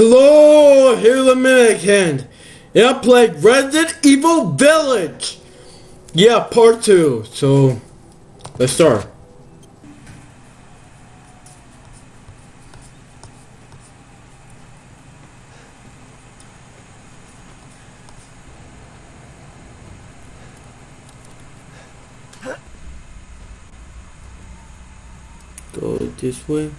Hello, here's the Minute And I played Resident Evil Village. Yeah, part two. So, let's start. Go this way.